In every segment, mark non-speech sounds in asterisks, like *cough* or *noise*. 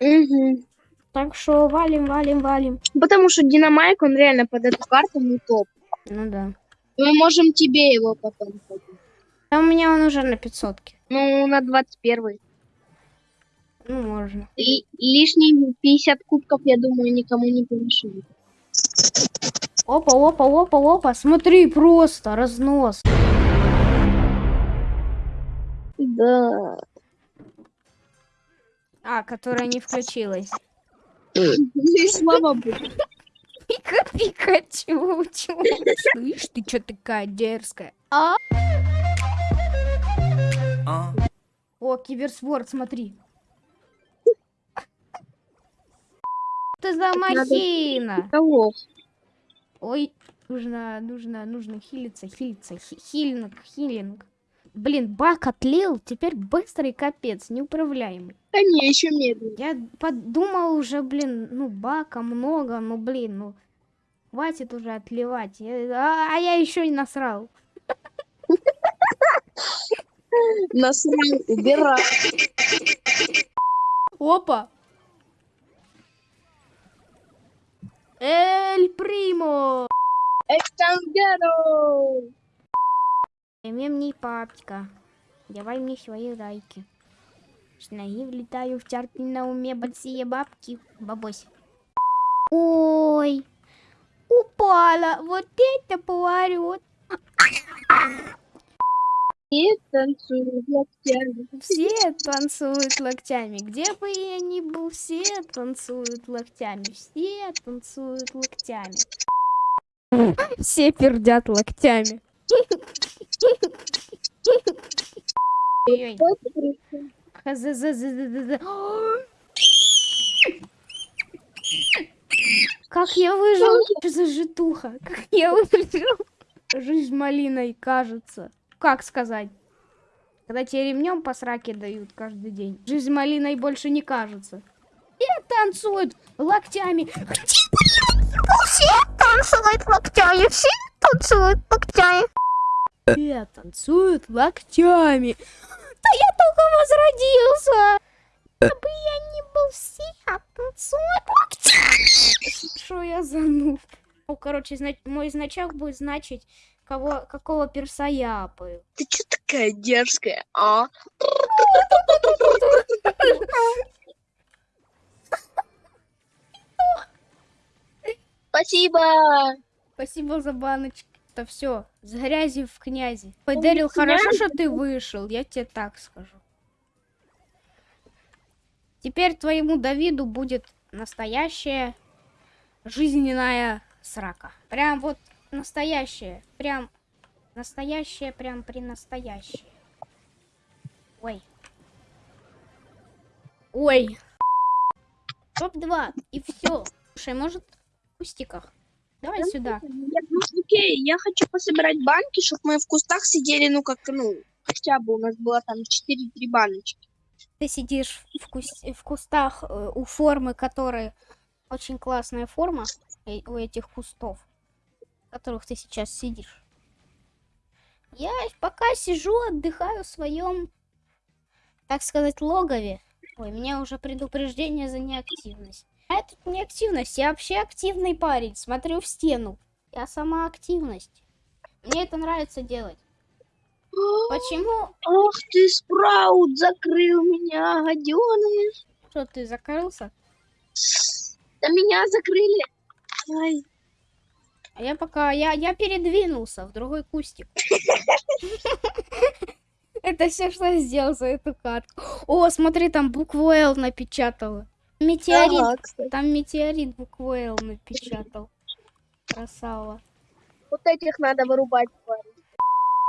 Угу. Так что валим, валим, валим. Потому что Динамайк, он реально под эту карту не топ. Ну да. Мы можем тебе его потом ходить. А у меня он уже на 500 Ну, на 21 Ну, можно. Ли- лишние 50 кубков, я думаю, никому не помешают. Опа, опа, опа, опа. Смотри, просто разнос. Да. А, которая не включилась. И слава богу. Пика, Пикачу, чё? Слышь, ты чё такая дерзкая? А? О, киберспорт, смотри. Ты за махина. Ой, нужно, нужно, нужно хилиться, хилиться, хи- хилинг, хилинг. Блин, бак отлил, теперь быстрый капец, неуправляемый. Да не, еще медленно. Я подумал уже, блин, ну бака много, ну блин, ну хватит уже отливать. Я- а, а я еще и насрал. Насрал, убирай. Опа! Эль Примо! Экстангеро! Мне мне папочка, давай мне свои лайки. С ноги влетаю в чарты на уме большие бабки. Бабось. Ой, упала. Вот это поворот. И танцуют локтями. Все танцуют локтями. Где бы я ни был, все танцуют локтями. Все танцуют локтями. Все пердят локтями. Хз-з-з-з-з-з. Как я выжил? Что за житуха? Как я выжил? Жизнь малиной кажется. Как сказать? Когда тебе ремнем по сраке дают каждый день. Жизнь малиной больше не кажется. И танцуют локтями. Все танцуют локтями. Все танцуют локтями. Все танцуют локтями. *laughs* Да я только возродился. Чтобы я не был все танцуют локтями. Что я за нуб? Ну, короче, зна- мой значок будет значить, кого, какого перса я апаю. Ты что такая дерзкая, а? *laughs* Спасибо. Спасибо за баночки. Это все. С грязи в князи. Ой, Дэрил, хорошо, что ты вышел. Я тебе так скажу. Теперь твоему Давиду будет настоящая жизненная срака. Прям вот настоящая. Прям настоящая, прям при настоящее. Ой. Ой. Топ-2. И все. Слушай, может в кустиках? Давай сюда. Я, ну, окей, я хочу пособирать банки, чтобы мы в кустах сидели, ну, как, ну, хотя бы у нас было там 4-3 баночки. Ты сидишь в, кус- в кустах э, у формы, которая очень классная форма э, у этих кустов, в которых ты сейчас сидишь. Я пока сижу, отдыхаю в своем, так сказать, логове. Ой, меня уже предупреждение за неактивность. А это неактивность, я вообще активный парень. Смотрю в стену. Я сама активность. Мне это нравится делать. Почему? Ах ты, Спраут, закрыл меня, гаденыш. Что, ты закрылся? Да меня закрыли. Ай, А я пока... Я, я передвинулся в другой кустик. *laughs* Это все, что я сделал за эту катку. О, смотри, там букву Л напечатала. Метеорит. ага, кстати. Там метеорит букву Л напечатал. Красава. Вот этих надо вырубать. парень.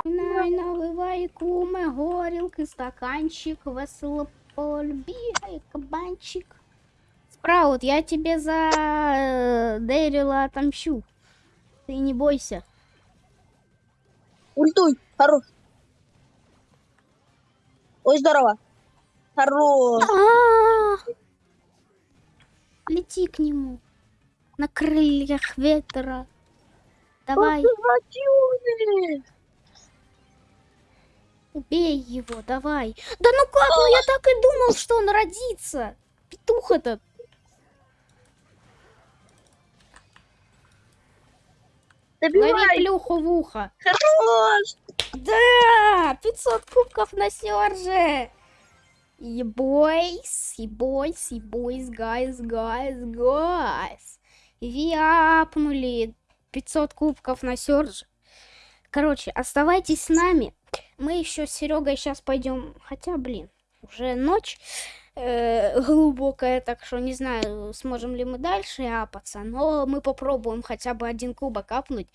Най, наливай куме, горілки, стаканчик, весело бігає, кабанчик. Спраут, я тебе за э, Дэрила отомщу. Ты не бойся. Ультуй, хорош. Ой, здорово. Хорош. А, Лети к нему. На крыльях ветра. Давай, убей его, давай. Да ну как, ну я так и думал, что он родится. Петух этот. Лови Добивай. плюху в ухо. Хорош. Да, 500 кубков на Сёрже. И boys, и boys, и boys, guys, guys, guys. We апнули 500 кубков на Сёрже. Короче, оставайтесь с нами. Мы еще с Серегой сейчас пойдем. Хотя, блин, уже ночь э, глубокая, так что не знаю, сможем ли мы дальше апаться, но мы попробуем хотя бы один кубок апнуть.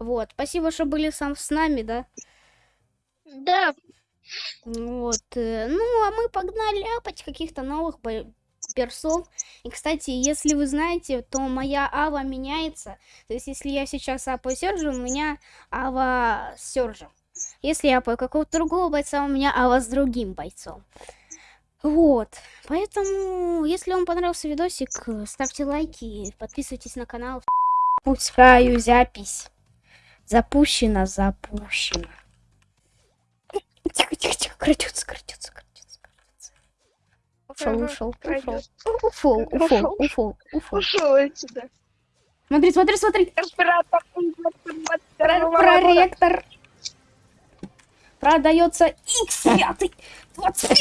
Вот, спасибо, что были сам с нами, да? Да, Вот, э, ну, а мы погнали апать каких-то новых персов. И, кстати, если вы знаете, то моя ава меняется. То есть, если я сейчас апаю Сержа, у меня ава с. Если я апаю какого-то другого бойца, у меня ава с другим бойцом. Вот, поэтому, если вам понравился видосик, э, ставьте лайки, подписывайтесь на канал. Пускаю запись. Запущено, запущено. Тихо, тихо, тихо, крадется, крадется, крадется, крадется. Ушел, ушел, ушел. Уфол, уфол, уфол, уфол. ушел отсюда. Смотри, смотри, смотри. Респиратор. Проректор. Продается X5. 25.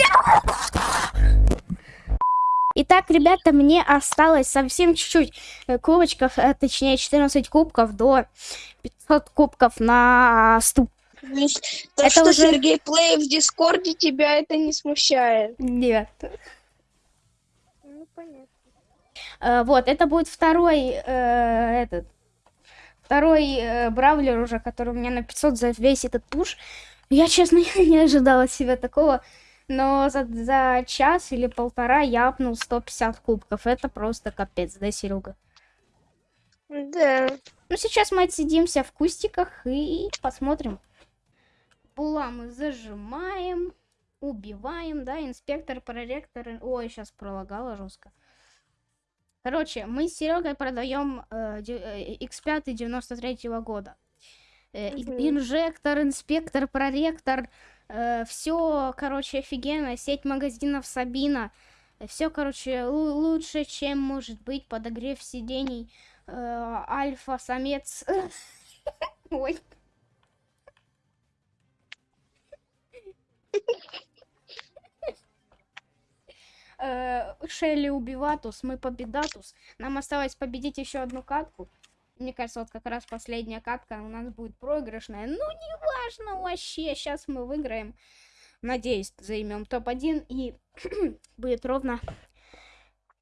Итак, ребята, мне осталось совсем чуть-чуть э, кубочков, э, точнее 14 кубков до 500 кубков на ступ. То, есть, то, Это что уже- Сергей Плей в Дискорде тебя это не смущает. Нет. Ну, понятно. Э, Вот, это будет второй, э, этот, второй э, бравлер уже, который у меня на 500 за весь этот пуш. Я, честно, *laughs* не ожидала от себя такого, но за, за час или полтора я апнул 150 кубков. Это просто капец, да, Серега? Да. Ну, сейчас мы отсидимся в кустиках и посмотрим. Була мы зажимаем, убиваем, да, инспектор, проректор. Ой, сейчас пролагало жестко. Короче, мы с Серегой продаем э, де- э, X5 93 года. Э, Мгм. Инжектор, инспектор, проректор. все, короче, офигенно. Сеть магазинов Сабина. Все, короче, лу- лучше, чем может быть подогрев сидений. э, Альфа-самец. *laughs* Ой. Э, Шелли убиватус, мы победатус. Нам осталось победить еще одну катку. Мне кажется, вот как раз последняя катка у нас будет проигрышная. Ну, неважно вообще, сейчас мы выиграем. Надеюсь, займем топ-1 и *clears throat* будет ровно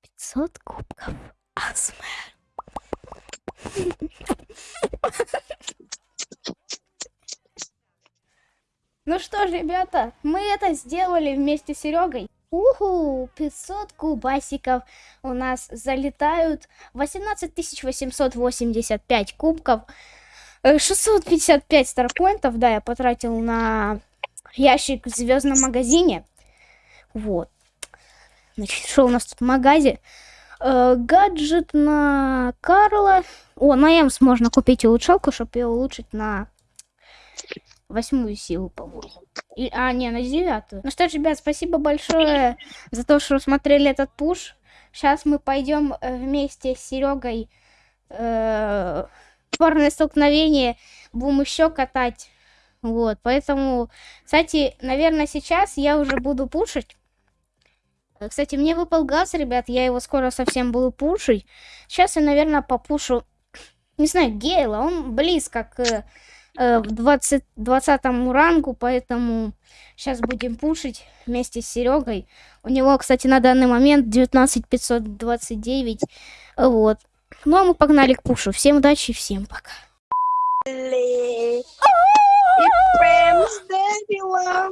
500 кубков. АСМР. *laughs* Ну что ж, ребята, мы это сделали вместе с Серегой. Уху, 500 кубасиков у нас залетают. 18 885 кубков. э, 655 старпоинтов, да, я потратил на ящик в звездном магазине. Вот. Значит, что у нас тут в магазе? Э, гаджет на Карла. О, на Эмс можно купить улучшалку, чтобы ее улучшить на восьмую силу, по-моему. А, не, на девятую. Ну что ж, ребят, спасибо большое за то, что смотрели этот пуш. Сейчас мы пойдем э, вместе с Серегой э, парное столкновение будем еще катать. Вот, поэтому, кстати, наверное, сейчас я уже буду пушить. Э, Кстати, мне выпал газ, ребят, я его скоро совсем буду пушить. Сейчас я, наверное, попушу, не знаю, Гейла, он близко к э, в 20, 20 рангу, поэтому сейчас будем пушить вместе с Серегой. У него, кстати, на данный момент 19529. Вот. Ну, а мы погнали к пушу. Всем удачи, всем пока. И с дебилом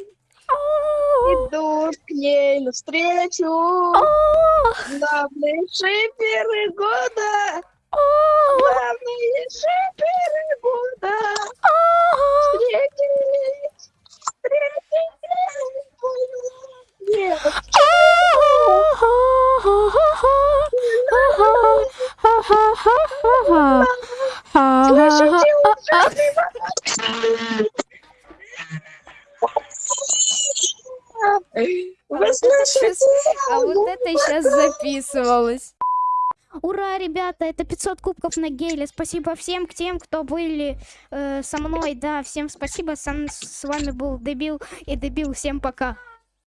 идут к ней навстречу. Главные шиперы года. Главные шиперы А вот это сейчас записывалось. Ура, ребята, это 500 кубков на геле. Спасибо всем к тем, кто были э, со мной. Да, всем спасибо. Сам с вами был Дебил и Дебил. Всем пока.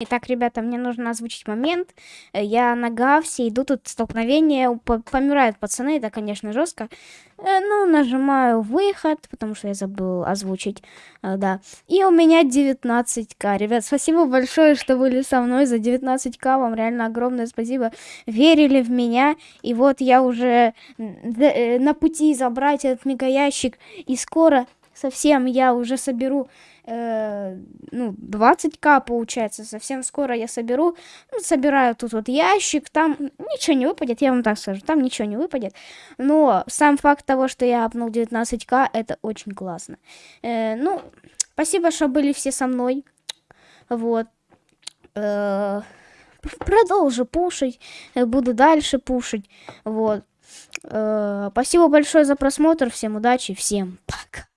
Итак, ребята, мне нужно озвучить момент. Э, Я на Гавсе, иду тут столкновение, по- помирают пацаны, это, конечно, жестко. Э, Ну, нажимаю выход, потому что я забыл озвучить, э, да. И у меня 19к. Ребят, спасибо большое, что были со мной за 19к. Вам реально огромное спасибо. Верили в меня. И вот я уже на пути забрать этот мегаящик. И скоро совсем я уже соберу э, ну, 20к получается. Совсем скоро я соберу. Ну, собираю тут вот ящик. Там ничего не выпадет, я вам так скажу. Там ничего не выпадет. Но сам факт того, что я апнул 19к, это очень классно. Э, ну, спасибо, что были все со мной. Вот. Э, пр- продолжу пушить. э, Буду дальше пушить. Вот. Э, спасибо большое за просмотр. Всем удачи. Всем пока.